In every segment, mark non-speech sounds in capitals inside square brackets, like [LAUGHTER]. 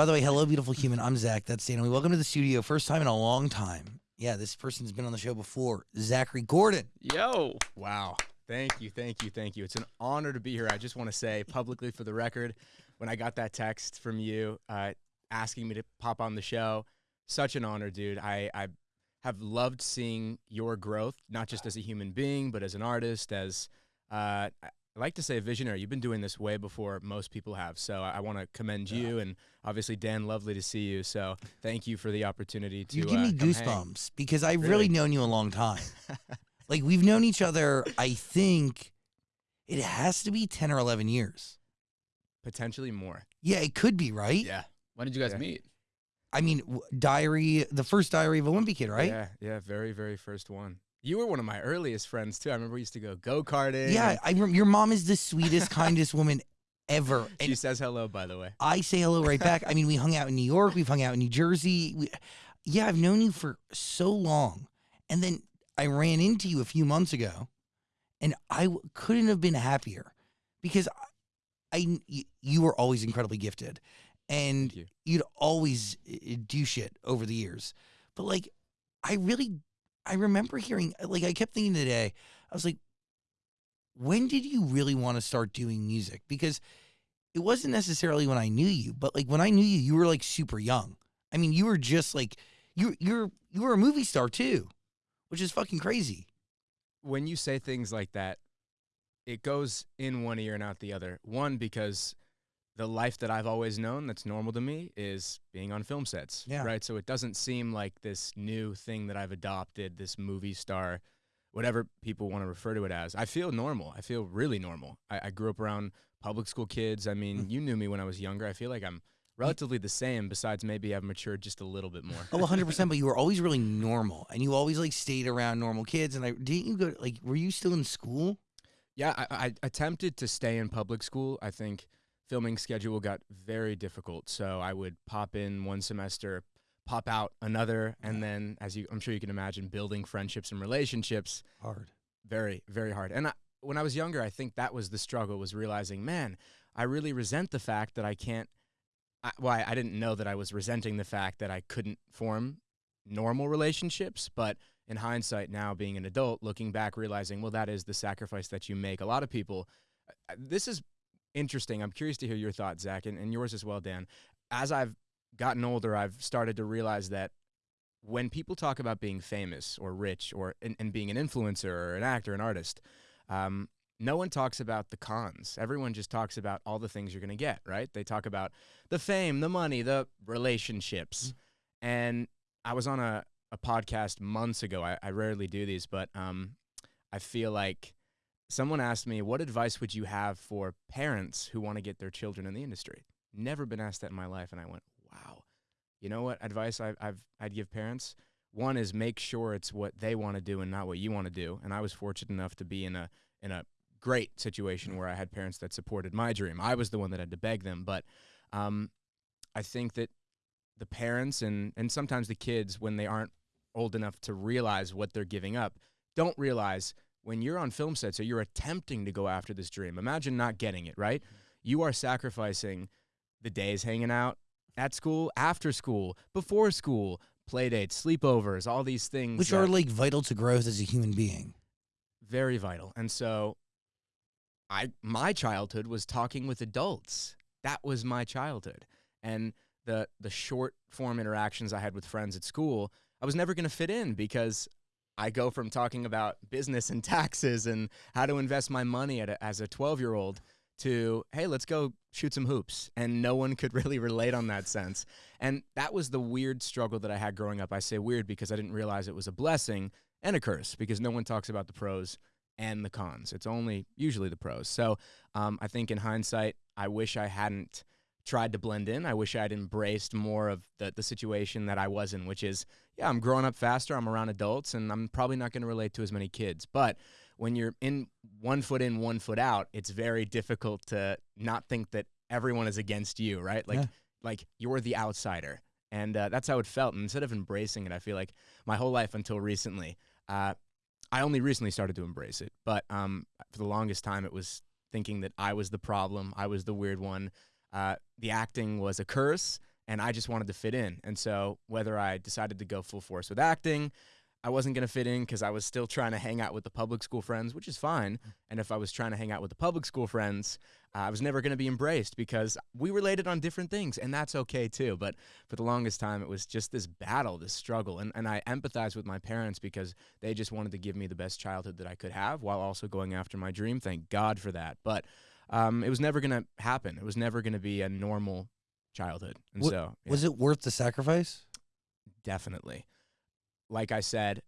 by the way, hello, beautiful human. I'm Zach. That's Stanley. Welcome to the studio. First time in a long time. Yeah, this person's been on the show before. Zachary Gordon. Yo. Wow. Thank you, thank you, thank you. It's an honor to be here. I just want to say publicly for the record, when I got that text from you uh, asking me to pop on the show, such an honor, dude. I, I have loved seeing your growth, not just as a human being, but as an artist, as uh, I like to say visionary. You've been doing this way before most people have. So I, I want to commend you and obviously Dan, lovely to see you. So thank you for the opportunity to You give me uh, come hang. goosebumps because I've really Really? known you a long time. [LAUGHS] like we've known each other, I think it has to be 10 or 11 years. Potentially more. Yeah, it could be, right? Yeah. When did you guys Yeah. meet? I mean, Diary, the first Diary of a Wimpy Kid, right? Yeah, yeah, very, very first one. You were one of my earliest friends too. I remember we used to go go karting. Yeah, I rem- your mom is the sweetest, kindest woman ever. [LAUGHS] she says hello, by the way. I say hello right back. I mean, we hung out in New York, we've hung out in New Jersey. We, yeah, I've known you for so long. And then I ran into you a few months ago, and I w- couldn't have been happier because I, I y- you were always incredibly gifted, and Thank you. you'd always uh, do shit over the years. But like, I really, I remember hearing uh, like I kept thinking today. I was like, when did you really want to start doing music? Because it wasn't necessarily when I knew you, but like when I knew you, you were like super young. I mean, you were just like you you're you were a movie star too, which is fucking crazy. When you say things like that, it goes in one ear and out the other. One because the life that I've always known that's normal to me is being on film sets. Yeah. Right. So it doesn't seem like this new thing that I've adopted, this movie star, whatever people want to refer to it as. I feel normal. I feel really normal. I, I grew up around public school kids. I mean, Mm. you knew me when I was younger. I feel like I'm relatively the same, besides maybe I've matured just a little bit more. Oh, 100%, but you were always really normal and you always like stayed around normal kids and I didn't you go like were you still in school? Yeah, I, I attempted to stay in public school. I think filming schedule got very difficult, so I would pop in one semester, pop out another, and then, as you, I'm sure you can imagine, building friendships and relationships Hard. very, very hard. And I, when I was younger, I think that was the struggle: was realizing, man, I really resent the fact that I can't. I, well, I, I didn't know that I was resenting the fact that I couldn't form normal relationships, but in hindsight, now being an adult, looking back, realizing, well, that is the sacrifice that you make. A lot of people. uh, This is interesting. I'm curious to hear your thoughts, Zach, and, and yours as well, Dan. As I've gotten older, I've started to realize that when people talk about being famous or rich or and, and being an influencer or an actor, an artist, um, no one talks about the cons. Everyone just talks about all the things you're going to get, right? They talk about the fame, the money, the relationships. And I was on a, a podcast months ago. I, I rarely do these, but um, I feel like someone asked me, What advice would you have for parents who want to get their children in the industry? Never been asked that in my life. And I went, Wow. You know what advice I, I've, I'd give parents? One is make sure it's what they want to do and not what you want to do. And I was fortunate enough to be in a in a great situation where I had parents that supported my dream. I was the one that had to beg them, but um, I think that the parents and and sometimes the kids when they aren't old enough to realize what they're giving up don't realize when you're on film sets or you're attempting to go after this dream imagine not getting it right you are sacrificing the days hanging out at school after school before school play dates sleepovers all these things Which are like vital to growth as a human being. very vital. And so I my childhood was talking with adults. That was my childhood. And the the short form interactions I had with friends at school, I was never going to fit in because I go from talking about business and [LAUGHS] taxes and how to invest my money at a, as a 12-year-old to hey, let's go shoot some hoops. And no one could [LAUGHS] really relate on that sense. And that was the weird struggle that I had growing up. I say weird because I didn't realize it was a blessing and a curse because no one talks about the pros and the cons. It's only usually the pros. So um, I think in hindsight, I wish I hadn't tried to blend in. I wish I'd embraced more of the, the situation that I was in, which is, yeah, I'm growing up faster. I'm around adults, and I'm probably not going to relate to as many kids. But when you're in one foot in, one foot out, it's very difficult to not think that everyone is against you, right? Like, Yeah. like you're the outsider. And uh, that's how it felt. And instead of embracing it, I feel like my whole life until recently, uh, I only recently started to embrace it. But um, for the longest time, it was thinking that I was the problem. I was the weird one. Uh, the acting was a curse, and I just wanted to fit in. And so whether I decided to go full force with acting, I wasn't going to fit in because I was still trying to hang out with the public school friends, which is fine. And if I was trying to hang out with the public school friends, uh, I was never going to be embraced because we related on different things, and that's okay too. But for the longest time, it was just this battle, this struggle. And, and I empathize with my parents because they just wanted to give me the best childhood that I could have while also going after my dream. Thank God for that. But um, it was never going to happen. It was never going to be a normal childhood. And What- so, yeah, Was it worth the sacrifice? definitely. Like I said,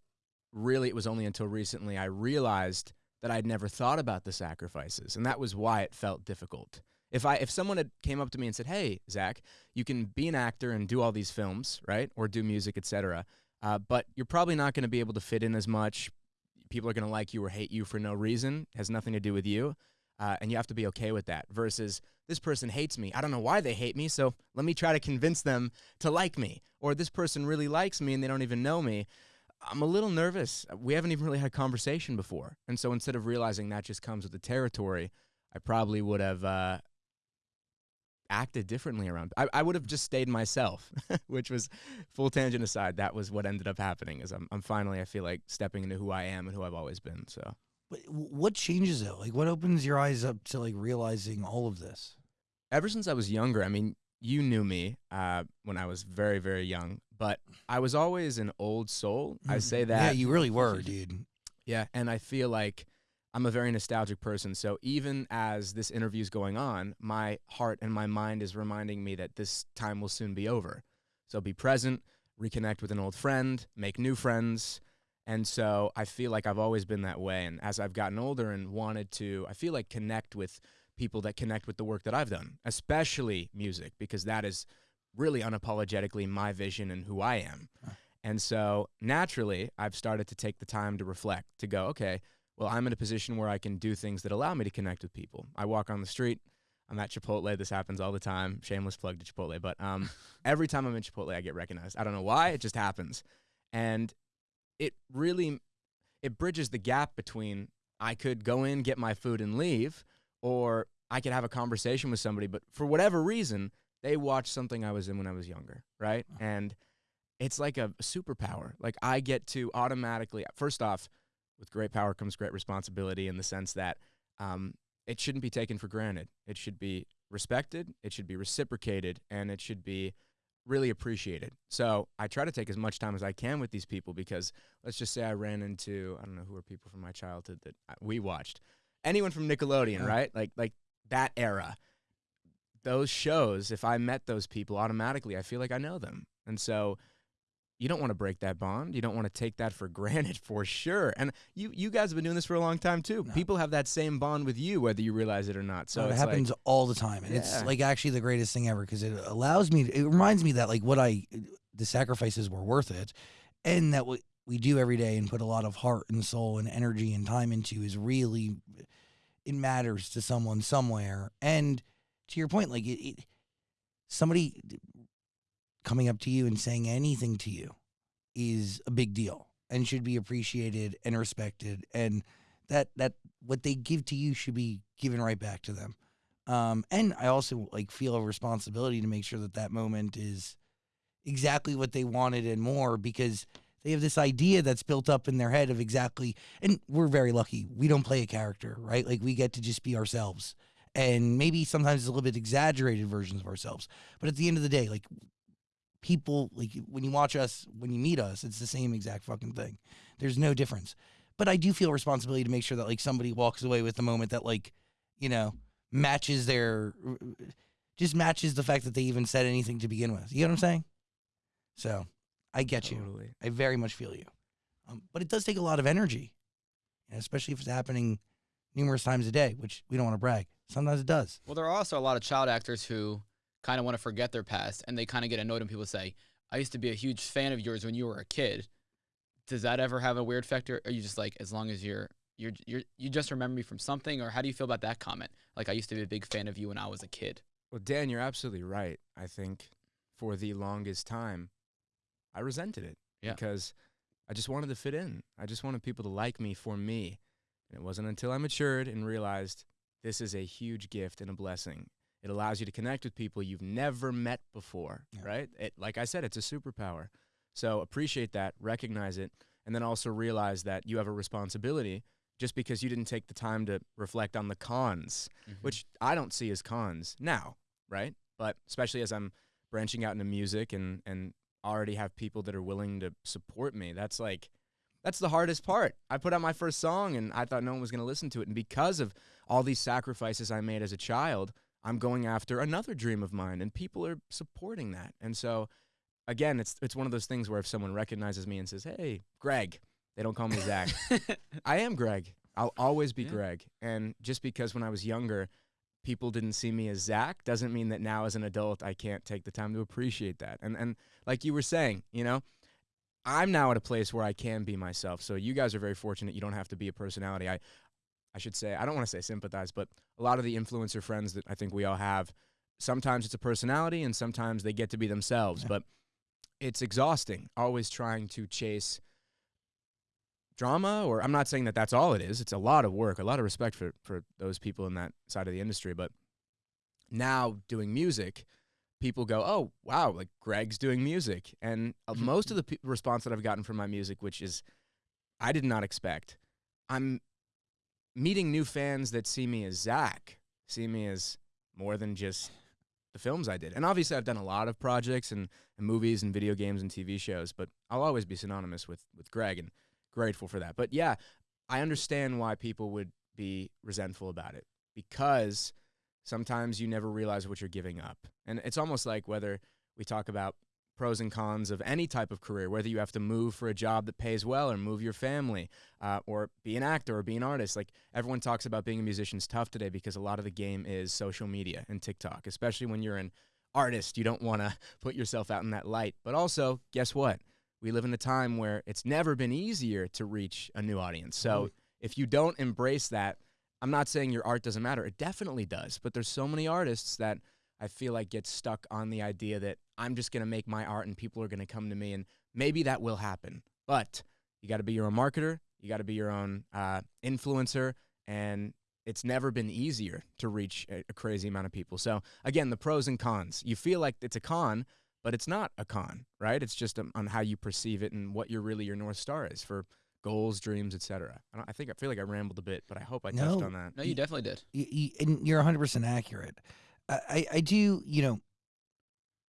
really, it was only until recently I realized that I'd never thought about the sacrifices, and that was why it felt difficult. If I if someone had came up to me and said, "Hey, Zach, you can be an actor and do all these films, right, or do music, etc., uh, but you're probably not going to be able to fit in as much. People are going to like you or hate you for no reason. Has nothing to do with you." Uh, and you have to be okay with that. Versus this person hates me. I don't know why they hate me, so let me try to convince them to like me. Or this person really likes me and they don't even know me. I'm a little nervous. We haven't even really had a conversation before. And so instead of realizing that just comes with the territory, I probably would have uh, acted differently around. I, I would have just stayed myself, [LAUGHS] which was full tangent aside. That was what ended up happening. Is I'm, I'm finally I feel like stepping into who I am and who I've always been. So what changes it? Like, what opens your eyes up to like realizing all of this? ever since I was younger, I mean, you knew me uh, when I was very very young, but I was always an old soul. I say that Mm-hmm. Yeah, you really were, dude. Yeah, and I feel like I'm a very nostalgic person. So even as this interview is going on, my heart and my mind is reminding me that this time will soon be over. So be present, reconnect with an old friend, make new friends. And so I feel like I've always been that way. And as I've gotten older and wanted to, I feel like connect with people that connect with the work that I've done, especially music, because that is really unapologetically my vision and who I am. And so naturally, I've started to take the time to reflect, to go, okay, well, I'm in a position where I can do things that allow me to connect with people. I walk on the street. I'm at Chipotle. This happens all the time. Shameless plug to Chipotle. But um, [LAUGHS] every time I'm in Chipotle, I get recognized. I don't know why. It just happens. And it really, it bridges the gap between I could go in, get my food, and leave, or I could have a conversation with somebody. But for whatever reason, they watched something I was in when I was younger, right? And it's like a superpower. Like I get to automatically, first off, with great power comes great responsibility in the sense that um, it shouldn't be taken for granted. It should be respected, it should be reciprocated, and it should be really appreciated. So I try to take as much time as I can with these people because let's just say I ran into I don't know who are people from my childhood that we watched. Anyone from Nickelodeon, Yeah. right? Like like that era. Those shows, if I met those people automatically, I feel like I know them. And so you don't want to break that bond. You don't want to take that for [LAUGHS] granted for sure. And you you guys have been doing this for a long time too. Yeah. People have that same bond with you whether you realize it or not. So So it it's happens like all the time, and it's like actually the greatest thing ever because it allows me. It reminds me that like what I, the sacrifices were worth it, and that what we do every day and put a lot of heart and soul and energy and time into is really, it matters to someone somewhere. And to your point, like it, it somebody coming up to you and saying anything to you is a big deal and should be appreciated and respected. And that that what they give to you should be given right back to them. Um and i also like feel a responsibility to make sure that that moment is exactly what they wanted and more because they have this idea that's built up in their head of exactly and we're very lucky. We don't play a character right? Like we get to just be ourselves. And maybe sometimes it's a little bit exaggerated versions of ourselves. But at the end of the day like people like when you watch us when you meet us it's the same exact fucking thing. There's no difference. But i do feel responsibility to make sure that like somebody walks away with the moment that like you know matches their just matches the fact that they even said anything to begin with. You know what i'm saying? So i get you. I very much feel you. Um, but it does take a lot of energy especially if it's happening numerous times a day which we don't want to brag. Sometimes it does. Well, there are also a lot of child actors who kind of want to forget their past and they kind of get annoyed when people say, I used to be a huge fan of yours when you were a kid. Does that ever have a weird factor? Or are you just like, as long as you're, you're, you're, you just remember me from something? Or how do you feel about that comment? Like, I used to be a big fan of you when I was a kid. Well, Dan, you're absolutely right. I think for the longest time, I resented it Yeah. because I just wanted to fit in. I just wanted people to like me for me. And it wasn't until I matured and realized this is a huge gift and a blessing. It allows you to connect with people you've never met before, Yeah. right? It, like I said, it's a superpower. So appreciate that, recognize it, and then also realize that you have a responsibility just because you didn't take the time to reflect on the cons, Mhm. which I don't see as cons now, right? But especially as I'm branching out into music and and already have people that are willing to support me, that's like that's the hardest part. I put out my first song and I thought no one was going to listen to it, and because of all these sacrifices I made as a child, I'm going after another dream of mine, and people are supporting that. And so, again, it's it's one of those things where if someone recognizes me and says, "Hey, Greg," they don't call me Zach. [LAUGHS] I am Greg. I'll always be Yeah. Greg. And just because when I was younger, people didn't see me as Zach doesn't mean that now as an adult I can't take the time to appreciate that. And and like you were saying, you know, I'm now at a place where I can be myself. So you guys are very fortunate. You don't have to be a personality. I I should say I don't want to say sympathize, but a lot of the influencer friends that I think we all have, sometimes it's a personality and sometimes they get to be themselves, Yeah. [LAUGHS] but it's exhausting always trying to chase drama or I'm not saying that that's all it is. It's a lot of work, a lot of respect for for those people in that side of the industry, but now doing music, people go, "Oh, wow, like Greg's doing music." And uh, [LAUGHS] most of the response that I've gotten from my music, which is I did not expect. I'm meeting new fans that see me as Zach, see me as more than just the films I did. And obviously I've done a lot of projects and, and movies and video games and TV shows, but I'll always be synonymous with with Greg and grateful for that. But yeah, I understand why people would be resentful about it because sometimes you never realize what you're giving up. And it's almost like whether we talk about pros and cons of any type of career, whether you have to move for a job that pays well or move your family uh, or be an actor or be an artist. Like everyone talks about being a musician is tough today because a lot of the game is social media and TikTok, especially when you're an artist. You don't want to [LAUGHS] put yourself out in that light. But also, guess what? We live in a time where it's never been easier to reach a new audience. So if you don't embrace that, I'm not saying your art doesn't matter. It definitely does. But there's so many artists that I feel like get stuck on the idea that I'm just going to make my art and people are going to come to me. And maybe that will happen. But you got to be your own marketer. You got to be your own uh, influencer. And it's never been easier to reach a, a crazy amount of people. So, again, the pros and cons. You feel like it's a con, but it's not a con, right? It's just um, on how you perceive it and what your really your north star is for goals, dreams, etc. I, I think I feel like I rambled a bit, but I hope I touched on that. No, you definitely did. y- y- and you're 100% accurate. I, I, I do, you know,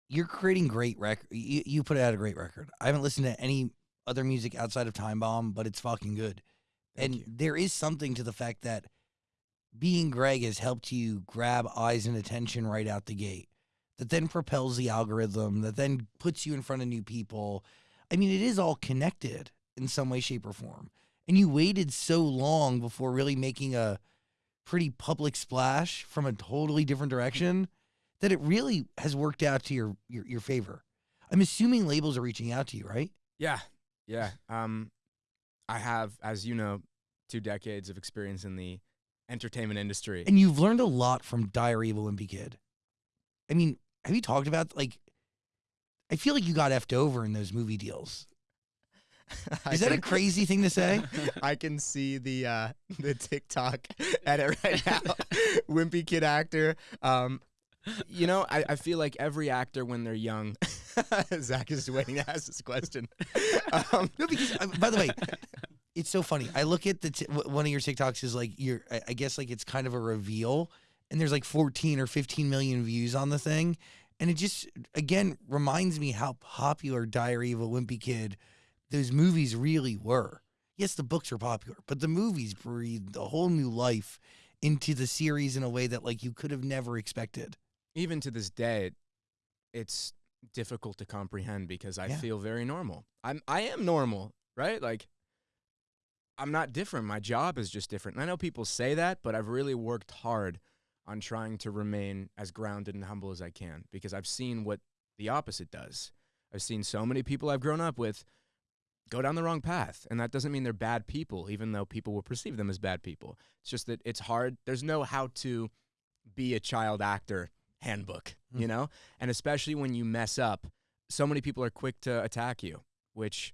you're creating great record. You, you put out a great record. I haven't listened to any other music outside of Time Bomb, but it's fucking good. Thank and you. there is something to the fact that being Greg has helped you grab eyes and attention right out the gate. That then propels the algorithm. That then puts you in front of new people. I mean, it is all connected in some way, shape, or form. And you waited so long before really making a pretty public splash from a totally different direction that it really has worked out to your your, your favor. I'm assuming labels are reaching out to you, right? Yeah, yeah. Um, I have, as you know, two decades of experience in the entertainment industry. And you've learned a lot from Diary of a Wimpy Kid. I mean, have you talked about like? I feel like you got effed over in those movie deals. [LAUGHS] Is that a crazy thing to say? [LAUGHS] I can see the uh, the TikTok [LAUGHS] edit right now. Wimpy kid actor. Um, you know, I, I feel like every actor when they're young. Zach is waiting to ask this question. Um, No, because uh, by the way, it's so funny. I look at the t- w- one of your TikToks is like your. I, I guess like it's kind of a reveal, and there's like 14 or 15 million views on the thing, and it just again reminds me how popular Diary of a Wimpy Kid, those movies really were. Yes, the books are popular, but the movies breathed a whole new life into the series in a way that like you could have never expected. even to this day, it's difficult to comprehend because I Yeah. feel very normal. I'm I am normal, right? Like I'm not different. My job is just different. And I know people say that, but I've really worked hard on trying to remain as grounded and humble as I can because I've seen what the opposite does. I've seen so many people I've grown up with go down the wrong path. And that doesn't mean they're bad people, even though people will perceive them as bad people. It's just that it's hard. There's no how to be a child actor handbook, Mm. you know? And especially when you mess up, so many people are quick to attack you, which,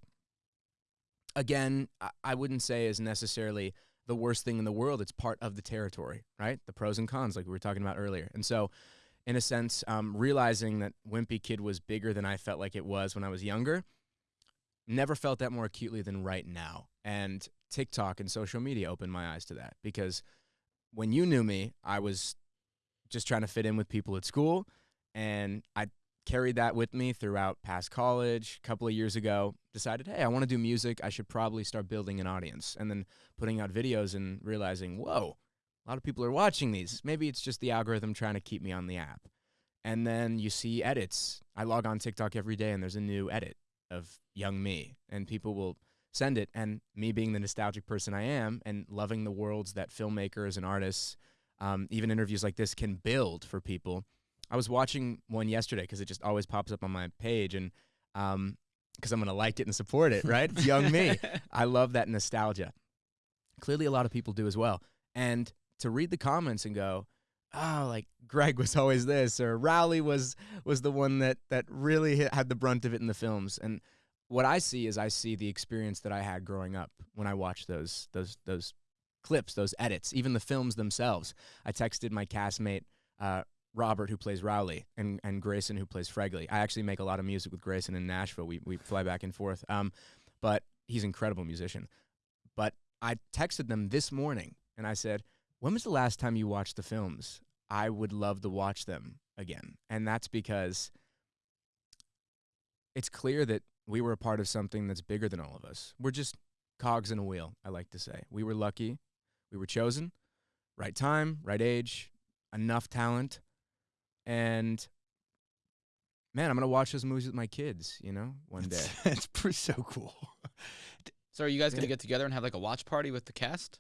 again, I- I wouldn't say is necessarily the worst thing in the world. It's part of the territory, right? The pros and cons, like we were talking about earlier. And so in a sense, um, realizing that Wimpy Kid was bigger than I felt like it was when I was younger. Never felt that more acutely than right now. And TikTok and social media opened my eyes to that because when you knew me, I was just trying to fit in with people at school. And I carried that with me throughout past college. A couple of years ago, decided, hey, I want to do music. I should probably start building an audience. And then putting out videos and realizing, whoa, a lot of people are watching these. Maybe it's just the algorithm trying to keep me on the app. And then you see edits. I log on TikTok every day and there's a new edit of young me. And people will send it. And me being the nostalgic person I am and loving the worlds that filmmakers and artists, um, even interviews like this, can build for people. I was watching one yesterday because it just always pops up on my page. And um, because I'm going to like it and support it, right? [LAUGHS] Young me. [LAUGHS] I love that nostalgia. Clearly, a lot of people do as well. And to read the comments and go, oh, like Greg was always this, or Rowley was was the one that that really hit, had the brunt of it in the films. And what I see is I see the experience that I had growing up when I watched those those those clips, those edits, even the films themselves. I texted my castmate. Uh, Robert, who plays Rowley, and, and Grayson, who plays Fregley. I actually make a lot of music with Grayson in Nashville. We, we fly back and forth. Um, but he's an incredible musician. But I texted them this morning and I said, When was the last time you watched the films? I would love to watch them again. And that's because it's clear that we were a part of something that's bigger than all of us. We're just cogs in a wheel, I like to say. We were lucky. We were chosen. Right time, right age, enough talent. And man, I'm going to watch those movies with my kids, you know, one day. [LAUGHS] It's pretty so cool. So are you guys gonna get together and have like a watch party with the cast?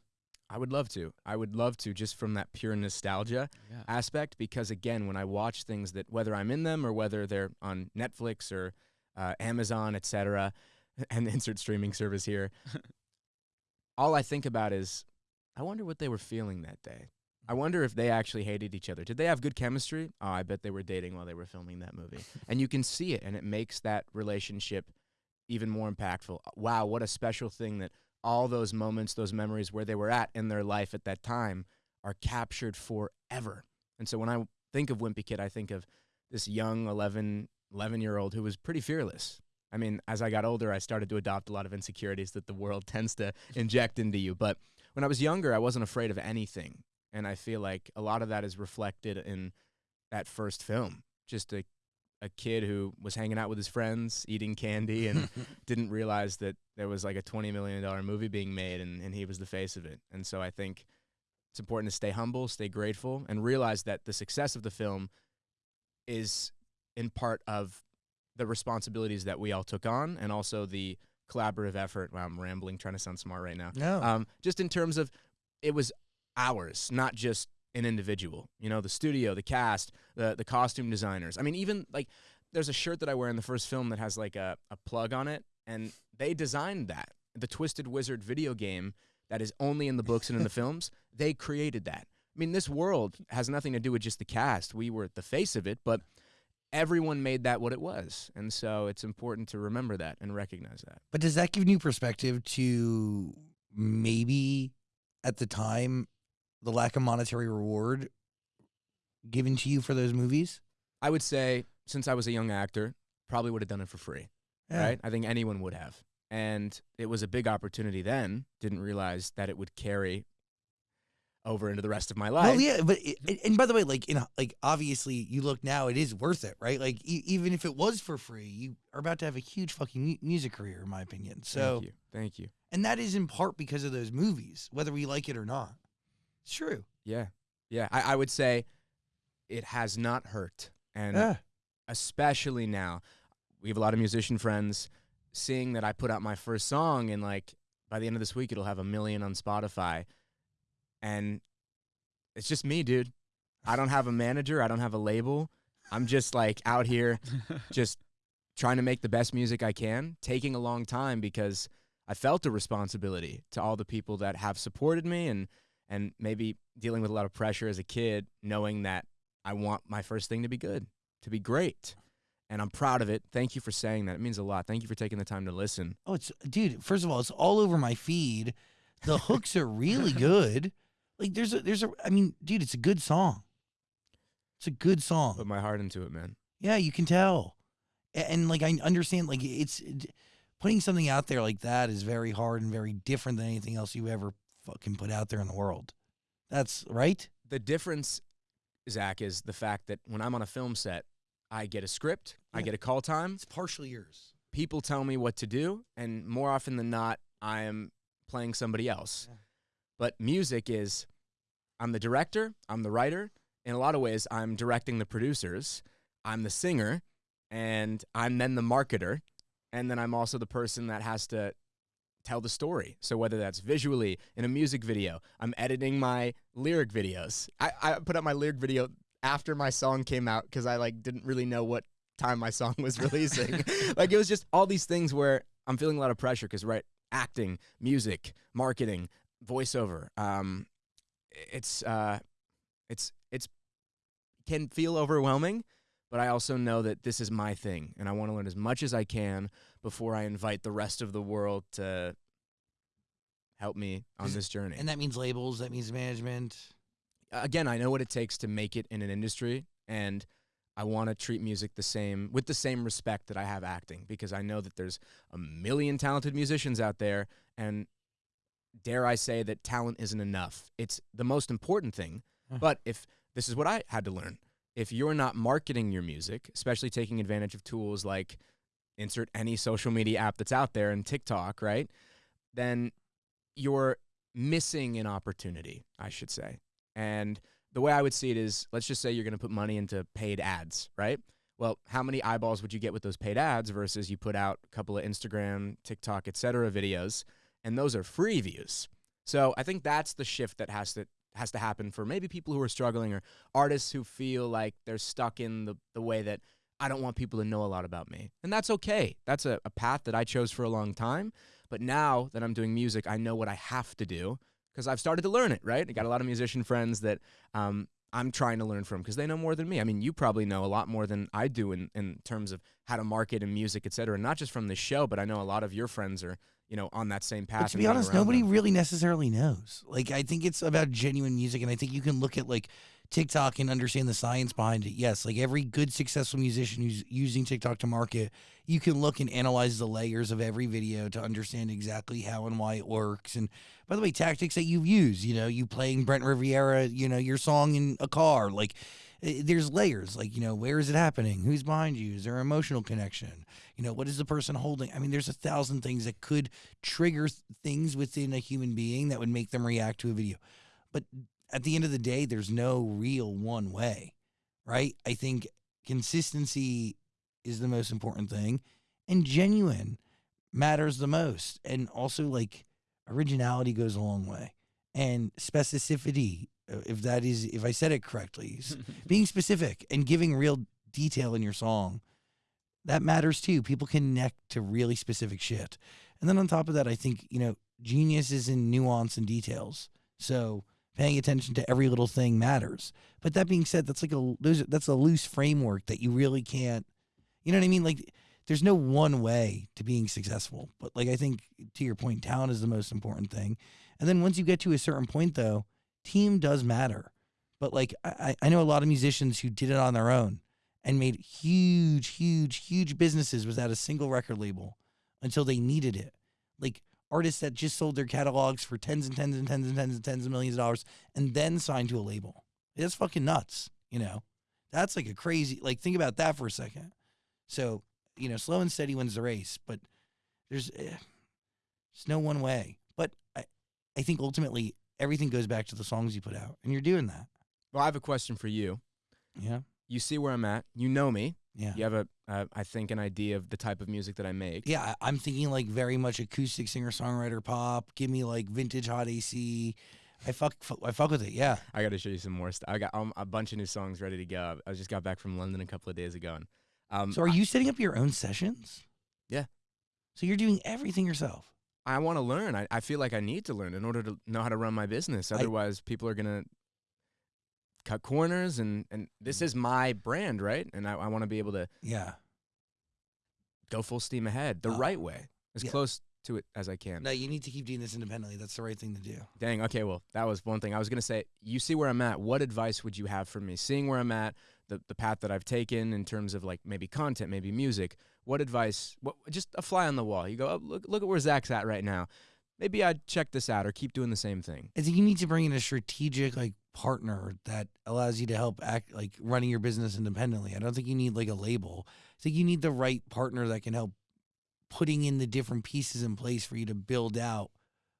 I would love to. I would love to just from that pure nostalgia Yeah. aspect because again, when I watch things that whether I'm in them or whether they're on Netflix or uh, Amazon, etc., and the insert streaming service here, [LAUGHS] all I think about is I wonder what they were feeling that day. I wonder if they actually hated each other. Did they have good chemistry? Oh, I bet they were dating while they were filming that movie. [LAUGHS] and you can see it, and it makes that relationship even more impactful. Wow, what a special thing that all those moments, those memories where they were at in their life at that time are captured forever. And so when I think of Wimpy Kid, I think of this young 11, 11 year old who was pretty fearless. I mean, as I got older, I started to adopt a lot of insecurities that the world [LAUGHS] tends to inject into you. But when I was younger, I wasn't afraid of anything. And I feel like a lot of that is reflected in that first film. Just a, a kid who was hanging out with his friends, eating candy, and [LAUGHS] didn't realize that there was like a $20 million movie being made and, and he was the face of it. And so I think it's important to stay humble, stay grateful, and realize that the success of the film is in part of the responsibilities that we all took on and also the collaborative effort. Wow, I'm rambling, trying to sound smart right now. no. Um, just in terms of it was ours, not just an individual. You know, the studio, the cast, the the costume designers. I mean, even like there's a shirt that I wear in the first film that has like a, a plug on it, and they designed that. The Twisted Wizard video game that is only in the books and in the [LAUGHS] films, they created that. I mean, this world has nothing to do with just the cast. We were at the face of it, but everyone made that what it was. And so it's important to remember that and recognize that. But does that give new perspective to maybe at the time the lack of monetary reward given to you for those movies? I would say, since I was a young actor, probably would have done it for free. right? I think anyone would have. And it was a big opportunity then. Didn't realize that it would carry over into the rest of my life. Well, yeah, but it, and- by the way, like in like obviously you look now, it is worth it, right? Like e- even if it was for free, you are about to have a huge fucking mu- music career, in my opinion. So, Thank you. Thank you. and that is in part because of those movies, whether we like it or not. True. Yeah. Yeah. I, I would say it has not hurt. And Yeah. especially now, we have a lot of musician friends seeing that I put out my first song and like by the end of this week it'll have a million on Spotify. And it's just me, dude. I don't have a manager, I don't have a label. I'm just like out here [LAUGHS] just trying to make the best music I can, taking a long time because I felt a responsibility to all the people that have supported me and and maybe dealing with a lot of pressure as a kid, knowing that I want my first thing to be good, to be great. And I'm proud of it. Thank you for saying that. It means a lot. Thank you for taking the time to listen. Oh, it's dude. First of all, it's all over my feed. The hooks are really [LAUGHS] good. Like there's a there's a. I mean, dude, it's a good song. It's a good song. Put my heart into it, man. Yeah, you can tell. A- And, like I understand like it's putting something out there like that is very hard and very different than anything else you ever fucking put out there in the world. That's right? The difference, Zach, is the fact that when I'm on a film set, I get a script, I get a call time, It's partially yours. people tell me what to do, and more often than not, I am playing somebody else. Yeah. But music is, I'm the director, I'm the writer. In a lot of ways, I'm directing the producers, I'm the singer, and I'm then the marketer. And then I'm also the person that has to tell the story. So whether that's visually in a music video, I'm editing my lyric videos. I, I put up my lyric video after my song came out because I like didn't really know what time my [LAUGHS] song was releasing. [LAUGHS] like it was just all these things where I'm feeling a lot of pressure because right, acting, music, marketing, voiceover. Um, it's uh, it's it's can feel overwhelming, but I also know that this is my thing, and I want to learn as much as I can before I invite the rest of the world to help me on this journey. And that means labels, that means management. again, I know what it takes to make it in an industry, and I want to treat music the same with the same respect that I have acting because I know that there's a million talented musicians out there, and dare I say that talent isn't enough. It's the most important thing. Huh. But if this is what I had to learn, if you're not marketing your music, especially taking advantage of tools like insert any social media app that's out there and TikTok, right? Then you're missing an opportunity, I should say. And the way I would see it is let's just say you're going to put money into paid ads, right? Well, how many eyeballs would you get with those paid ads versus you put out a couple of Instagram, TikTok, et cetera videos, and those are free views. So I think that's the shift that has to has to happen for maybe people who are struggling or artists who feel like they're stuck in the, the way that I don't want people to know a lot about me. And that's okay. That's a, a path that I chose for a long time. But now that I'm doing music, I know what I have to do because I've started to learn it, right? I got a lot of musician friends that um, I'm trying to learn from because they know more than me. I mean, you probably know a lot more than I do in, in terms of how to market and music, et cetera. Not just from the show, but I know a lot of your friends are, you know, on that same path. But to be honest, nobody them. really necessarily knows. Like, I think it's about genuine music, and I think you can look at like TikTok and understand the science behind it. Yes, like every good successful musician who's using TikTok to market, you can look and analyze the layers of every video to understand exactly how and why it works. And by the way, tactics that you've used, you know, you playing Brent Rivera, you know, your song in a car, like. Eh, There's layers, like you know, where is it happening? Who's behind you? Is there an emotional connection? You know, what is the person holding? I mean, there's a thousand things that could trigger things within a human being that would make them react to a video. But at the end of the day, there's no real one way, right? I think consistency is the most important thing, and genuine matters the most. And also, like, originality goes a long way, and specificity, if that is, if I said it correctly, [LAUGHS] being specific and giving real detail in your song that matters too. People connect to really specific shit. And then on top of that i think you know genius is in nuance and details. So paying attention to every little thing matters. But that being said that's like a that's a loose framework that you really can't you know what i mean? Like there's no one way to being successful. But like i think to your point talent is the most important thing. And then once you get to a certain point though team does matter but like I, I know a lot of musicians who did it on their own and made huge, huge, huge businesses without a single record label until they needed it. Like artists that just sold their catalogs for tens and tens and tens and tens and tens of millions of dollars and then signed to a label. It's fucking nuts, you know? That's like a crazy, like, think about that for a second. So, you know, slow and steady wins the race, but there's, eh, there's no one way. But I, I think ultimately everything goes back to the songs you put out, and you're doing that. Well, I have a question for you. Yeah. You see where I'm at. You know me. Yeah. You have a, uh, I think, an idea of the type of music that I make. Yeah, I'm thinking like very much acoustic singer songwriter pop. Give me like vintage hot AC. I fuck, I fuck with it. Yeah, I got to show you some more stuff. I got um, a bunch of new songs ready to go. I just got back from London a couple of days ago. And, um, So are you setting up your own sessions? Yeah. So you're doing everything yourself. I want to learn. I, I feel like I need to learn in order to know how to run my business. I- Otherwise, people are gonna cut corners, and and this is my brand, right? And I, I want to be able to Yeah. go full steam ahead the Uh, right way, as yeah. close to it as I can. No, you need to keep doing this independently. That's the right thing to do. Dang. Okay. Well, that was one thing I was gonna say. You see where I'm at. What advice would you have for me? Seeing where I'm at, the the path that I've taken in terms of like maybe content, maybe music. What advice? What just a fly on the wall? You go, oh, look look at where Zach's at right now. Maybe I'd check this out or keep doing the same thing. I think you need to bring in a strategic like partner that allows you to help act like running your business independently. I don't think you need like a label. I think you need the right partner that can help putting in the different pieces in place for you to build out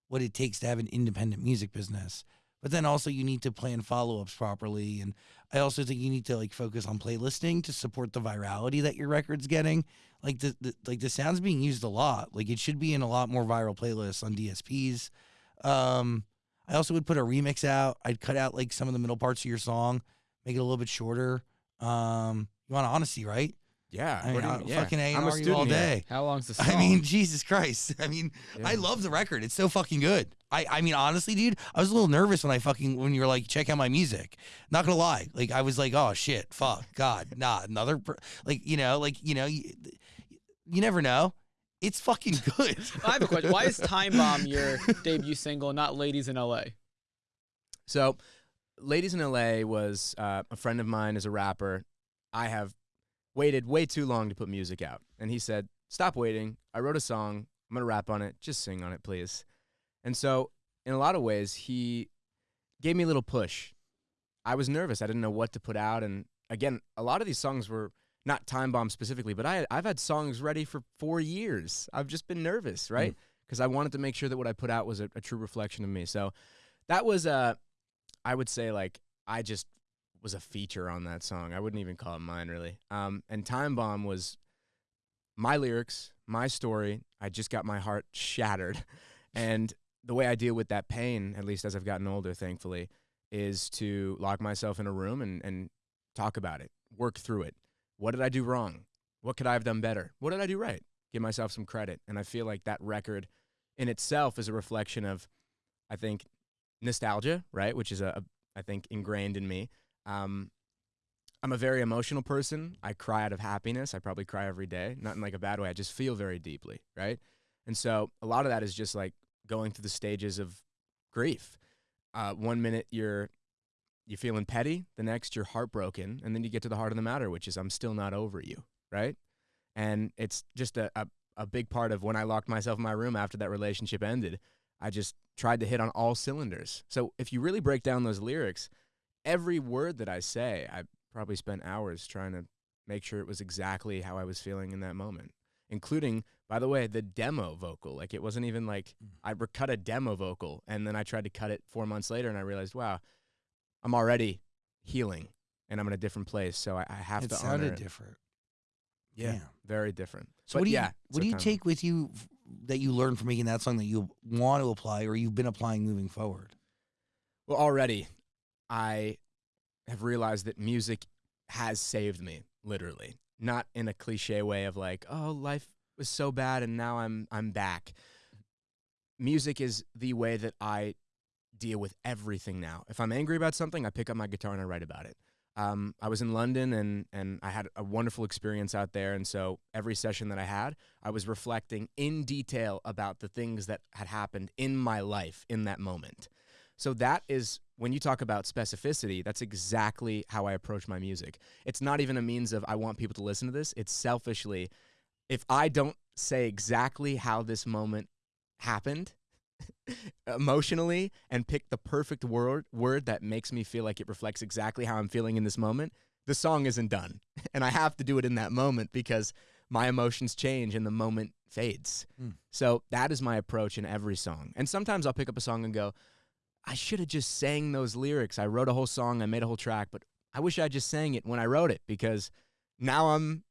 what it takes to have an independent music business. But then also you need to plan follow-ups properly and I also think you need to like focus on playlisting to support the virality that your record's getting. Like the, the like the sound's being used a lot. Like it should be in a lot more viral playlists on DSPs. Um I also would put a remix out. I'd cut out like some of the middle parts of your song, make it a little bit shorter. Um, you want honesty, right? Yeah. I mean, what do you I- mean? Yeah. fucking A I'm and a R you all student here. day. How long's the song? [LAUGHS] I mean, Jesus Christ. [LAUGHS] I mean, I love the record. It's so fucking good. I, I mean, honestly, dude, I was a little nervous when I fucking when you were like, check out my music. Not gonna lie, like I was like, oh shit, fuck, God, nah, another, per-. like you know, like you know, you, you never know. It's fucking [LAUGHS] good. I have a question. Why is Time Bomb your debut single, not Ladies in LA? So, Ladies in LA was uh, a friend of mine is a rapper. I have waited way too long to put music out. And he said, Stop waiting. I wrote a song. I'm going to rap on it. Just sing on it, please. And so, in a lot of ways, he gave me a little push. I was nervous. I didn't know what to put out. And again, a lot of these songs were not Time Bomb specifically, but I, I've had songs ready for four years. I've just been nervous, right? Because I wanted to make sure that what I put out was a, a true reflection of me. So that was, uh, I would say, like, I just was a feature on that song. I wouldn't even call it mine, really. Um, and Time Bomb was my lyrics, my story. I just got my heart shattered. [LAUGHS] And the way I deal with that pain, at least as I've gotten older, thankfully, is to lock myself in a room and, and talk about it, work through it. What did I do wrong? What could I have done better? What did I do right? Give myself some credit. And I feel like that record in itself is a reflection of, I think, nostalgia, right? Which is a, a I think ingrained in me. Um, I'm a very emotional person. I cry out of happiness. I probably cry every day, not in like a bad way. I just feel very deeply, right? And so a lot of that is just like going through the stages of grief. Uh, one minute you're you're feeling petty, the next you're heartbroken, and then you get to the heart of the matter, which is I'm still not over you, right? And it's just a, a, a big part of when I locked myself in my room after that relationship ended. I just tried to hit on all cylinders. So if you really break down those lyrics, every word that I say, I probably spent hours trying to make sure it was exactly how I was feeling in that moment, including, by the way, the demo vocal. Like it wasn't even like Mm. I cut a demo vocal and then I tried to cut it four months later and I realized, wow, I'm already healing and I'm in a different place. So I, I have it to honor sounded it. different. Yeah, very different. So But what do you yeah, what do you take with you that you learned from making that song that you want to apply or you've been applying moving forward? Well, already I have realized that music has saved me, literally. Not in a cliche way of like, oh, life was so bad and now I'm I'm back. Music is the way that I deal with everything now. If I'm angry about something, I pick up my guitar and I write about it. Um, I was in London and and I had a wonderful experience out there, and so every session that I had, I was reflecting in detail about the things that had happened in my life in that moment. So that is when you talk about specificity, that's exactly how I approach my music. It's not even a means of I want people to listen to this. It's selfishly if I don't say exactly how this moment happened [LAUGHS] emotionally and pick the perfect word word that makes me feel like it reflects exactly how I'm feeling in this moment, the song isn't done. [LAUGHS] And I have to do it in that moment because my emotions change and the moment fades. Mm. So that is my approach in every song. And sometimes I'll pick up a song and go, I should have just sang those lyrics. I wrote a whole song, I made a whole track, but I wish I just sang it when I wrote it because now I'm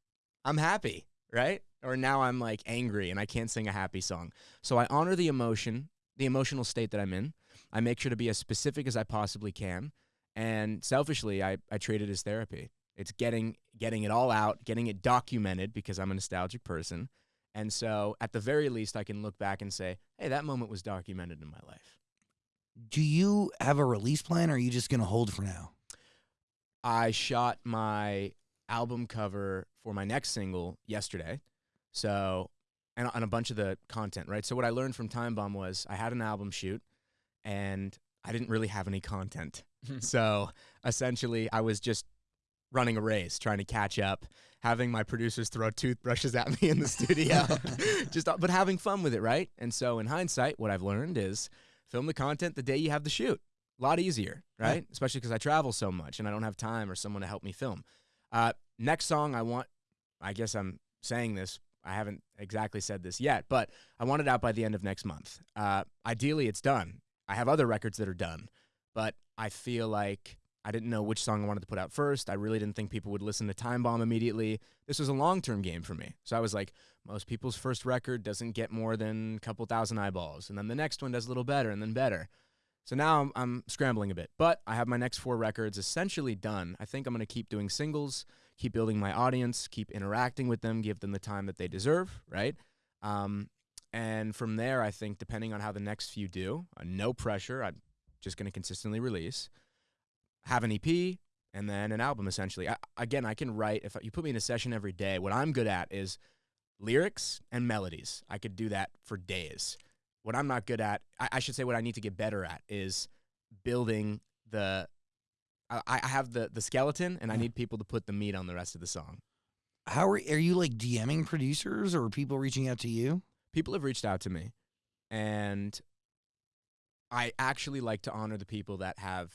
I'm happy, right? Or now I'm like angry and I can't sing a happy song. So I honor the emotion, the emotional state that I'm in. I make sure to be as specific as I possibly can. And selfishly, I, I treat it as therapy. It's getting getting it all out, getting it documented because I'm a nostalgic person. And so at the very least I can look back and say, hey, that moment was documented in my life. Do you have a release plan or are you just going to hold for now? I shot my album cover for my next single yesterday. So, and on a bunch of the content, right? So what I learned from Time Bomb was I had an album shoot, and I didn't really have any content. [LAUGHS] so essentially, I was just running a race, trying to catch up, having my producers throw toothbrushes at me in the studio, [LAUGHS] [LAUGHS] just but having fun with it, right? And so in hindsight, what I've learned is film the content the day you have the shoot. A lot easier, right? Right. Especially because I travel so much and I don't have time or someone to help me film. Uh, next song I want, I guess I'm saying this. I haven't exactly said this yet, but I want it out by the end of next month. Uh, ideally, it's done. I have other records that are done, but I feel like I didn't know which song I wanted to put out first. I really didn't think people would listen to Time Bomb immediately. This was a long term game for me. So I was like, most people's first record doesn't get more than a couple thousand eyeballs. And then the next one does a little better and then better. So now I'm, I'm scrambling a bit. But I have my next four records essentially done. I think I'm going to keep doing singles, keep building my audience, keep interacting with them, give them the time that they deserve, right? Um, and from there, I think depending on how the next few do, uh, no pressure. I'm just going to consistently release, have an EP, and then an album. Essentially, I, again, I can write. If you put me in a session every day, what I'm good at is lyrics and melodies. I could do that for days. What I'm not good at, I, I should say, what I need to get better at is building the. I, I have the the skeleton, and I need people to put the meat on the rest of the song. How are are you like DMing producers or people reaching out to you? people have reached out to me and I actually like to honor the people that have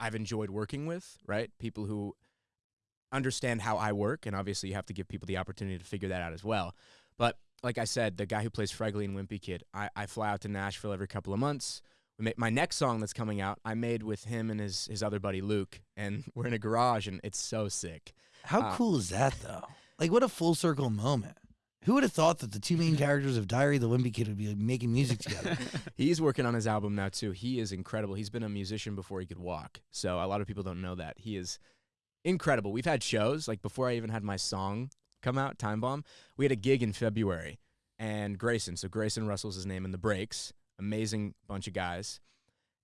I've enjoyed working with, right? People who understand how I work and obviously you have to give people the opportunity to figure that out as well. But like I said, the guy who plays Fregley and Wimpy Kid, I, I fly out to Nashville every couple of months. We make, my next song that's coming out, I made with him and his his other buddy Luke, and [LAUGHS] we're in a garage, and it's so sick. How Uh, cool is that though? Like what a full circle moment. Who would have thought that the two main [LAUGHS] characters of Diary of the Wimpy Kid would be making music together? [LAUGHS] He's working on his album now too. He is incredible. He's been a musician before he could walk. So a lot of people don't know that. He is incredible. We've had shows like before I even had my song come out, Time Bomb. We had a gig in February and Grayson, so Grayson Russell's his name in the breaks. Amazing bunch of guys.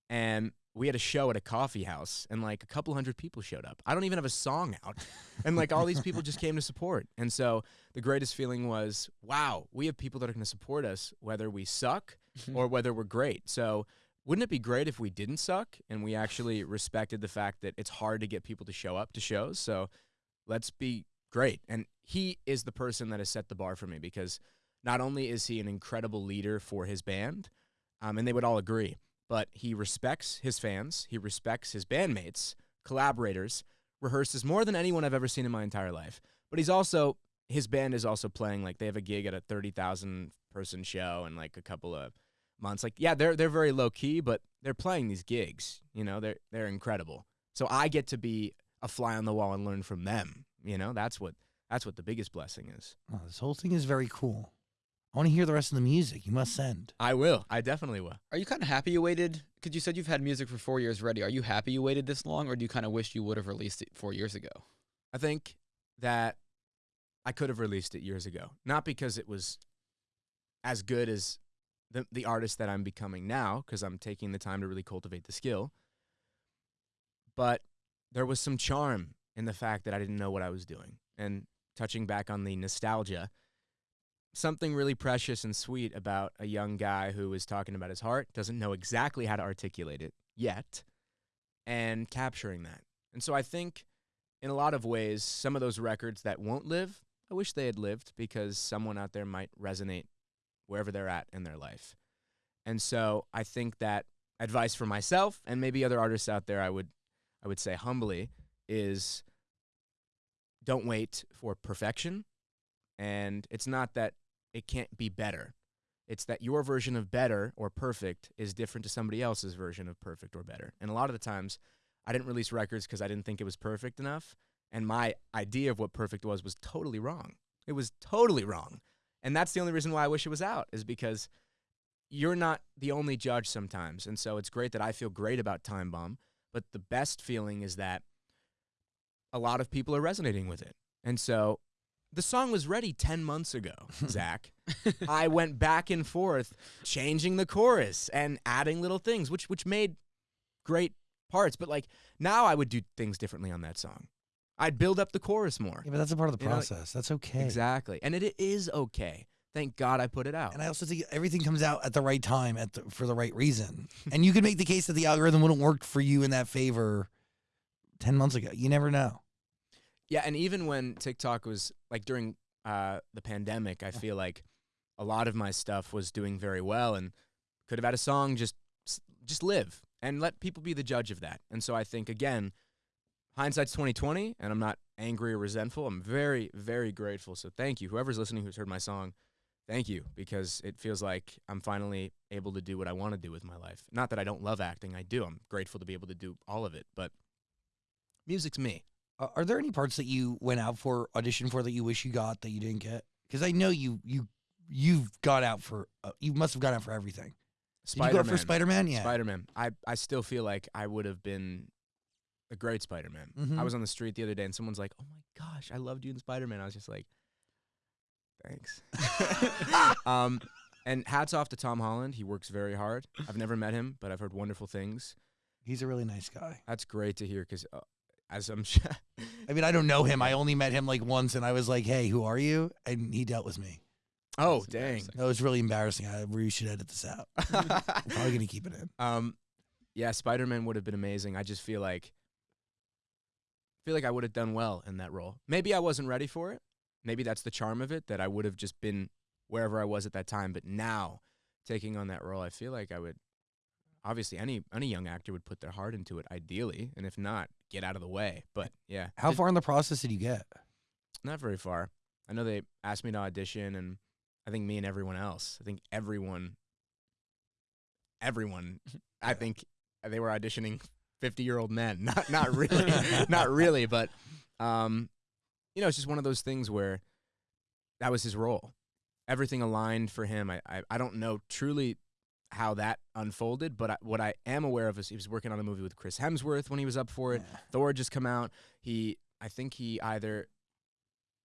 And we had a show at a coffee house and like a couple hundred people showed up. I don't even have a song out. And like all these [LAUGHS] people just came to support. And so the greatest feeling was, wow, we have people that are going to support us whether we suck [LAUGHS] or whether we're great. So, wouldn't it be great if we didn't suck and we actually respected the fact that it's hard to get people to show up to shows? So, let's be great. And he is the person that has set the bar for me because not only is he an incredible leader for his band, um, and they would all agree, but he respects his fans, he respects his bandmates, collaborators, rehearses more than anyone I've ever seen in my entire life. But he's also his band is also playing like they have a gig at a 30,000 person show in like a couple of months. Like yeah, they're they're very low key, but they're playing these gigs, you know, they're they're incredible. So I get to be a fly on the wall and learn from them, you know? That's what that's what the biggest blessing is. Oh, this whole thing is very cool. I want to hear the rest of the music. You must send. I will. I definitely will. Are you kind of happy you waited? Because you said you've had music for four years ready. Are you happy you waited this long, or do you kind of wish you would have released it four years ago? I think that I could have released it years ago. Not because it was as good as the the artist that I'm becoming now, because I'm taking the time to really cultivate the skill. But there was some charm in the fact that I didn't know what I was doing. And touching back on the nostalgia, something really precious and sweet about a young guy who is talking about his heart, doesn't know exactly how to articulate it yet, and capturing that. And so I think in a lot of ways, some of those records that won't live, I wish they had lived because someone out there might resonate wherever they're at in their life. And so I think that advice for myself and maybe other artists out there, I would, I would say humbly, is don't wait for perfection. And it's not that it can't be better. It's that your version of better or perfect is different to somebody else's version of perfect or better. And a lot of the times, I didn't release records because I didn't think it was perfect enough. And my idea of what perfect was was totally wrong. It was totally wrong. And that's the only reason why I wish it was out, is because you're not the only judge sometimes. And so it's great that I feel great about Time Bomb. But the best feeling is that a lot of people are resonating with it. And so the song was ready 10 months ago, [LAUGHS] Zach. I went back and forth changing the chorus and adding little things, which which made great parts. But like now I would do things differently on that song. I'd build up the chorus more. Yeah, but that's a part of the You know, process. that's okay. Exactly. And it, it is okay. thank God I put it out. And I also think everything comes out at the right time at the, for the right reason. and you could make the case that the algorithm wouldn't work for you in that favor 10 months ago. You never know. Yeah, and even when TikTok was like during uh, the pandemic, I feel like a lot of my stuff was doing very well and could have had a song just just live and let people be the judge of that. And so I think again, hindsight's 2020 and I'm not angry or resentful. I'm very very grateful. So thank you whoever's listening who's heard my song. Thank you because it feels like I'm finally able to do what I want to do with my life. Not that I don't love acting, I do. I'm grateful to be able to do all of it, but music's me. Are there any parts that you went out for audition for that you wish you got that you didn't get? Because I know you you you've got out for uh, you must have gone out for everything. Did you go out for Spider Man? Yeah. Spider Man. I, I still feel like I would have been a great Spider Man. Mhm. I was on the street the other day and someone's like, "Oh my gosh, I loved you in Spider Man." I was just like, "Thanks." [LAUGHS] [LAUGHS] um, and hats off to Tom Holland. He works very hard. I've never met him, but I've heard wonderful things. He's a really nice guy. That's great to hear because, uh, as I'm sure, [LAUGHS] I mean, I don't know him. I only met him like once, and I was like, "Hey, who are you?" And he dealt with me. oh That's dang. That was really embarrassing. I really should edit this out. [LAUGHS] I'm probably gonna keep it in. Um, yeah, Spider Man would have been amazing. I just feel like, feel like I would have done well in that role. Maybe I wasn't ready for it. Maybe that's the charm of it that I would have just been wherever I was at that time. But now, taking on that role, I feel like I would. Obviously, any any young actor would put their heart into it, ideally, and if not, get out of the way. But yeah, How Did- far in the process did you get? Not very far. I know they asked me to audition, and I think me and everyone else. I think everyone, everyone. [LAUGHS] I think they were auditioning fifty-year-old men. [LAUGHS] Not not [LAUGHS] really, not really, but um, you know, it's just one of those things where that was his role. Everything aligned for him. I I, I don't know truly how that unfolded, but I, what I am aware of is he was working on a movie with Chris Hemsworth when he was up for it. Yeah. Thor just come out. He, I think he either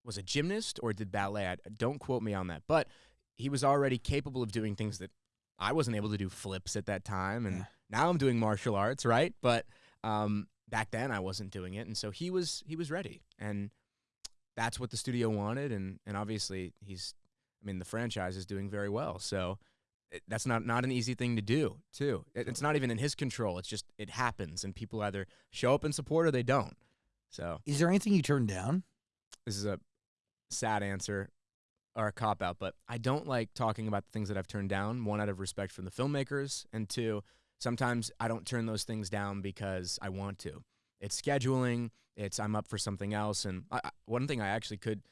was a gymnast or did ballet. I, don't quote me on that, but he was already capable of doing things that I wasn't able to do flips at that time, and Yeah. now I'm doing martial arts, right? But um, back then I wasn't doing it, and so he was he was ready, and that's what the studio wanted, and and obviously he's, I mean, the franchise is doing very well, so. It, that's not, not an easy thing to do, too. It, it's not even in his control. It's just it happens, and people either show up and support or they don't. So Is there anything you turned down? this is a sad answer or a cop out, but I don't like talking about the things that I've turned down. One, out of respect for the filmmakers, and two, sometimes I don't turn those things down because I want to. It's scheduling. It's I'm up for something else. And I, I- one thing I actually could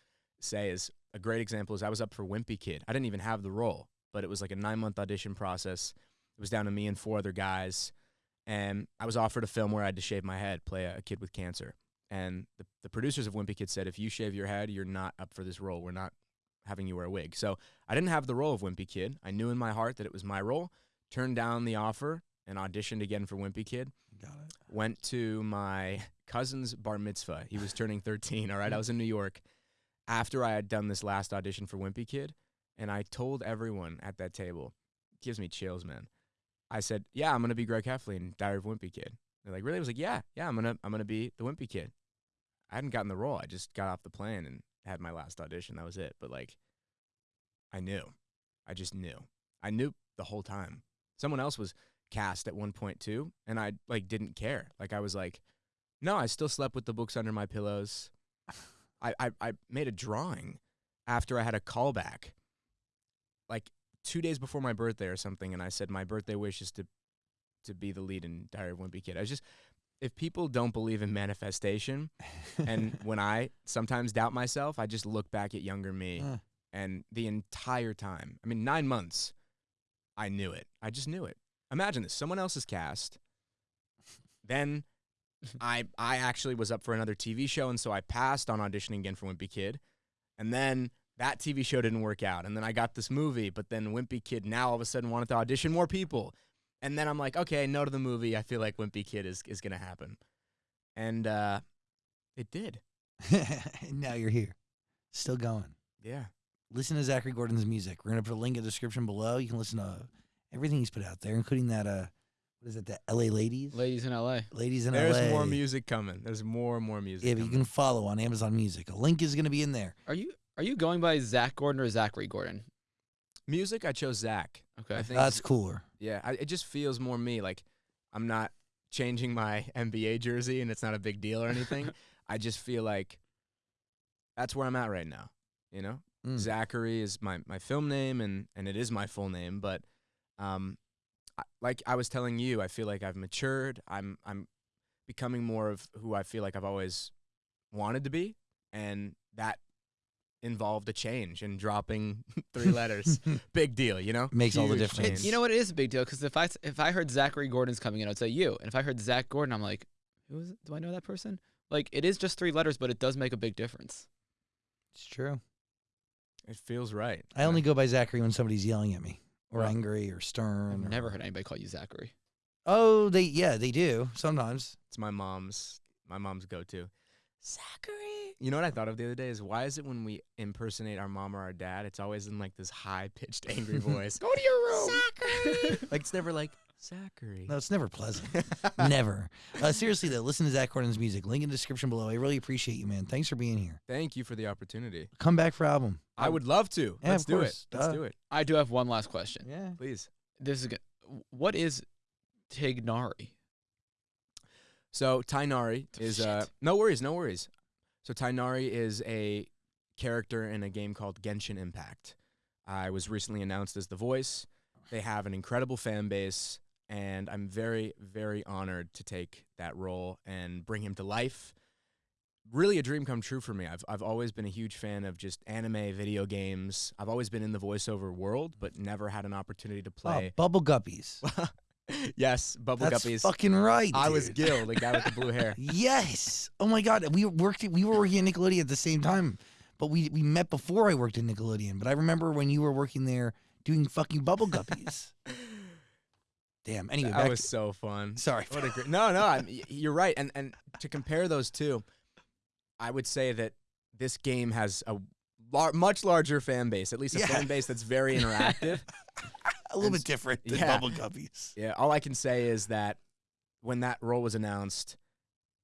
say is a great example is I was up for Wimpy Kid. I didn't even have the role, but it was like a nine month audition process. It was down to me and four other guys, and I was offered a film where I had to shave my head, play a, a kid with cancer. And the, the producers of Wimpy Kid said, if you shave your head, you're not up for this role. We're not having you wear a wig. So I didn't have the role of Wimpy Kid. I knew in my heart that it was my role. Turned down the offer and auditioned again for Wimpy Kid. Got it. Went to my cousin's bar mitzvah. He was turning 13. All right. I was in New York after I had done this last audition for Wimpy Kid. And I told everyone at that table, gives me chills, man. I said, yeah, I'm to be Greg Heffley in Diary of Wimpy Kid. They're like, really? I was like, yeah, yeah, I'm to, I'm to be the Wimpy Kid. I hadn't gotten the role. I just got off the plane and had my last audition. That was it. But like, I knew. I just knew. I knew the whole time. Someone else was cast at one point too, and I like didn't care. Like I was like, no, I still slept with the books under my pillows. I I, I made a drawing after I had a callback, like two days before my birthday or something, and I said my birthday wish is to to be the lead in Diary of a Wimpy Kid. I was just if people don't believe in manifestation, and [LAUGHS] when I sometimes doubt myself, I just look back at younger me Uh. and the entire time, I mean, nine months, I knew it. I just knew it. Imagine this someone else's cast. Then [LAUGHS] I I actually was up for another TV show, and so I passed on auditioning again for Wimpy Kid. And then that TV show didn't work out. And then I got this movie, but then Wimpy Kid now all of a sudden wanted to audition more people. And then I'm like, okay, no to the movie. I feel like Wimpy Kid is, is going to happen. And uh, it did. [LAUGHS] now you're here, still going. Yeah. Listen to Zachary Gordon's music. We're gonna put a link in the description below. You can listen to everything he's put out there, including that. Uh, what is it? The L.A. Ladies, Ladies in LA. ladies in There's L.A. more music coming. There's more and more music. Yeah, but you can follow on Amazon Music. A link is gonna be in there. Are you are you going by Zach Gordon or Zachary Gordon? Music, I chose Zach. Okay. I think That's cooler. Yeah, I, it just feels more me. Like I'm not changing my [LAUGHS] NBA jersey, and it's not a big deal or anything. [LAUGHS] I just feel like that's where I'm at right now. You know, Mm. Zachary is my my film name, and and it is my full name. But um, I, like I was telling you, I feel like I've matured. I'm I'm becoming more of who I feel like I've always wanted to be, and that involved a change and dropping [LAUGHS] three letters. [LAUGHS] Big deal, you know. Makes all the difference. change. You know what? It is a big deal because if I s- if I heard Zachary Gordon's coming in, I'd say you. And if I heard Zach Gordon, I'm like, who is it? Do I know that person? Like, it is just three letters, but it does make a big difference. It's true. It feels right. I only go by Zachary when somebody's yelling at me or Well, angry or stern. I've or- never heard anybody call you Zachary. Oh, they yeah, they do sometimes. It's my mom's my mom's go-to. Zachary. You know what I thought of the other day is why is it when we impersonate our mom or our dad, it's always in like this high-pitched angry [LAUGHS] voice. Go to your room. Zachary. [LAUGHS] like it's never like Zachary. No, it's never pleasant. [LAUGHS] never. Uh, seriously though, listen to Zach Gordon's music. Link in the description below. I really appreciate you, man. Thanks for being here. Thank you for the opportunity. Come back for album. I would love to. Yeah, Let's do course. it. Let's Duh. do it. I do have one last question. Yeah. Please. This is good. What is Tighnari? So Tighnari is uh no worries, no worries. So Tighnari is a character in a game called Genshin Impact. I was recently announced as the voice. They have an incredible fan base, and I'm very, very honored to take that role and bring him to life. Really, a dream come true for me. I've I've always been a huge fan of just anime, video games. I've always been in the voiceover world, but never had an opportunity to Oh, play. Bubble Guppies. [LAUGHS] [LAUGHS] yes, Bubble That's Guppies. fucking right. I was. Gil, the guy with the blue hair. [LAUGHS] Yes. Oh my god, we worked. We were working at Nickelodeon at the same time, but we we met before I worked at Nickelodeon. But I remember when you were working there doing fucking Bubble Guppies. [LAUGHS] Damn. Anyway, that was to- so fun. sorry. What a great no, no. I'm, you're right, and and to compare those two, I would say that this game has a lar- much larger fan base, at least a Yeah. fan base that's very interactive. A little and- bit different than yeah. Bubble Guppies. yeah, all I can say is that when that role was announced,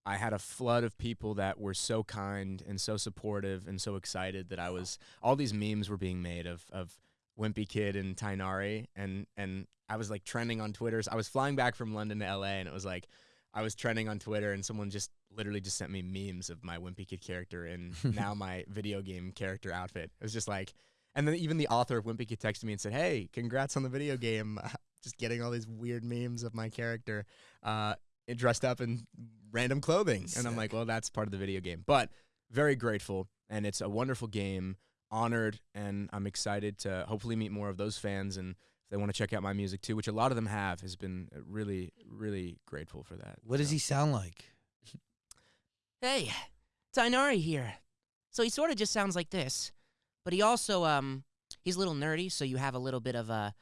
I had a flood of people that were so kind and so supportive and so excited that I was. All these memes were being made of of Wimpy Kid and Tighnari, and and I was like trending on Twitter. I was flying back from London to LA, and it was like I was trending on Twitter, and someone just literally just sent me memes of my Wimpy Kid character and [LAUGHS] now my video game character outfit. It was just like, and then even the author of Wimpy Kid texted me and said, "Hey, congrats on the video game! [LAUGHS] just getting all these weird memes of my character uh, dressed up in random clothing," and I'm like, "Well, that's part of the video game." But very grateful, and it's a wonderful game. Honored, and I'm excited to hopefully meet more of those fans and if they want to check out my music too, which a lot of them have, has been uh, really, really grateful for that. What does he sound like? Hey, Tighnari here. So he sort of just sounds like this, but he also um he's a little nerdy, so you have a little bit of a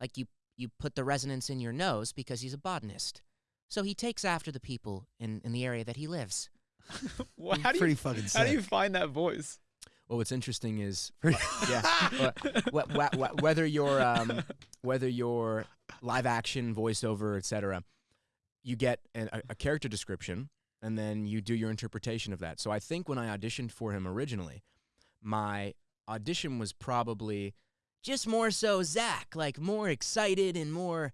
like you you put the resonance in your nose because he's a botanist. So he takes after the people in in the area that he lives. [LAUGHS] Wha- how do Pretty you fucking how do you find that voice? Well, what's interesting is [LAUGHS] yeah, wh- wh- wh- whether you're um, whether you're live action, voiceover, etc., you get an, a, a character description, and then you do your interpretation of that. So I think when I auditioned for him originally, my audition was probably Just more so Zach, like more excited and more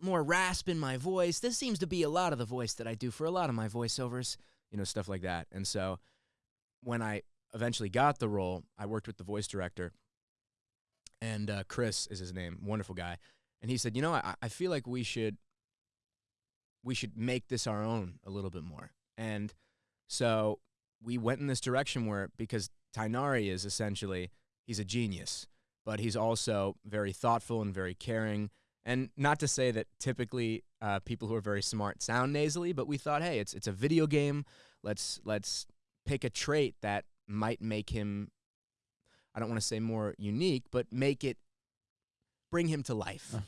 more rasp in my voice. This seems to be a lot of the voice that I do for a lot of my voiceovers. you know stuff like that. And so when I eventually got the role, I worked with the voice director, and uh, Chris is his name, wonderful guy, and he said, you know, I, I feel like we should we should make this our own a little bit more. And so we went in this direction where because Tighnari is essentially he's a genius, but he's also very thoughtful and very caring. And not to say that typically uh, people who are very smart sound nasally, but we thought, hey, it's it's a video game. Let's let's pick a trait that might make him. I don't want to say more unique, but make it bring him to life. Uh.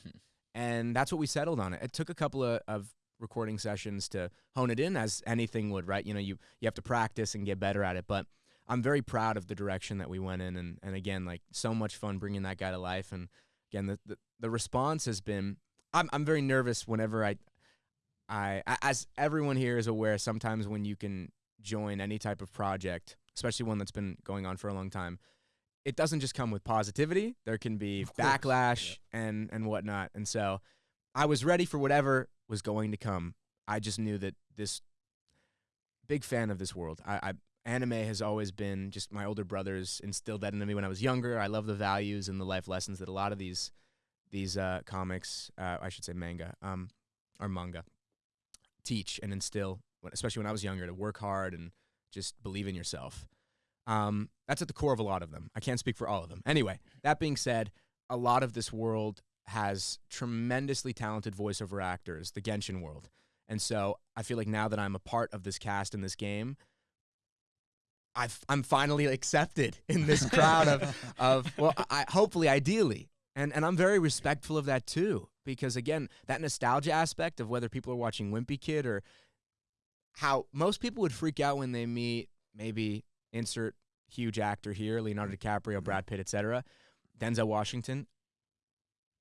And that's what we settled on. It, it took a couple of, of recording sessions to hone it in, as anything would, right? You know, you you have to practice and get better at it. But I'm very proud of the direction that we went in, and and again, like so much fun bringing that guy to life. And again, the the, the response has been. I'm I'm very nervous whenever I, I as everyone here is aware. Sometimes when you can join any type of project, especially one that's been going on for a long time, it doesn't just come with positivity. There can be backlash and and whatnot. And so I was ready for whatever was going to come. I just knew that this big fan of this world. I, I anime has always been just my older brothers instilled that into me when I was younger. I love the values and the life lessons that a lot of these these uh, comics, uh, I should say manga, um, or manga, teach and instill, especially when I was younger, to work hard and just believe in yourself. Um, that's at the core of a lot of them. I can't speak for all of them. Anyway, that being said, a lot of this world has tremendously talented voiceover actors, the Genshin world. And so I feel like now that I'm a part of this cast in this game, I've, I'm finally accepted [LAUGHS] in this crowd of, of well, I, hopefully, ideally. And, and I'm very respectful of that too, because again, that nostalgia aspect of whether people are watching Wimpy Kid or how most people would freak out when they meet maybe insert huge actor here, Leonardo mm-hmm. DiCaprio, mm-hmm. Brad Pitt, etc., Denzel Washington.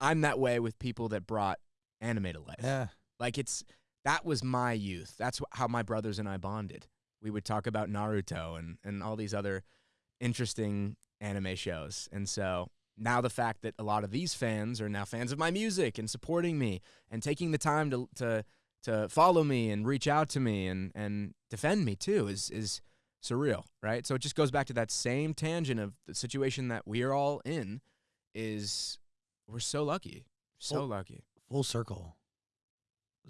I'm that way with people that brought anime to life. Yeah. Like it's that was my youth. That's how my brothers and I bonded. We would talk about Naruto and and all these other interesting anime shows. And so now the fact that a lot of these fans are now fans of my music and supporting me and taking the time to to to follow me and reach out to me and and defend me too is is surreal, right? So it just goes back to that same tangent of the situation that we are all in is we're so lucky. So Well- lucky. Full circle.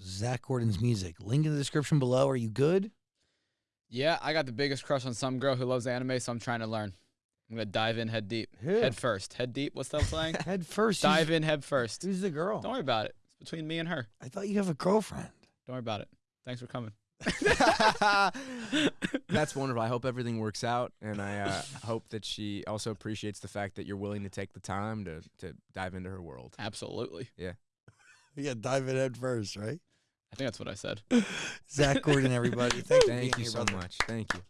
Zach Gordon's music. Link in the description below. Are you good? Yeah, I got the biggest crush on some girl who loves anime, so I'm trying to learn. I'm gonna dive in head deep. Who? Head first. Head deep. What's that saying? [LAUGHS] Head first. dive in head first. Who's the girl? Don't worry about it. It's between me and her. I thought you have a girlfriend. Don't worry about it. Thanks for coming. [LAUGHS] [LAUGHS] That's wonderful. I hope everything works out, and I uh, hope that she also appreciates the fact that you're willing to take the time to to dive into her world. Absolutely. Yeah. Yeah, dive in head first, right? I think that's what I said. [LAUGHS] Zach Gordon, everybody. Thanks Thank you so much. Thank you.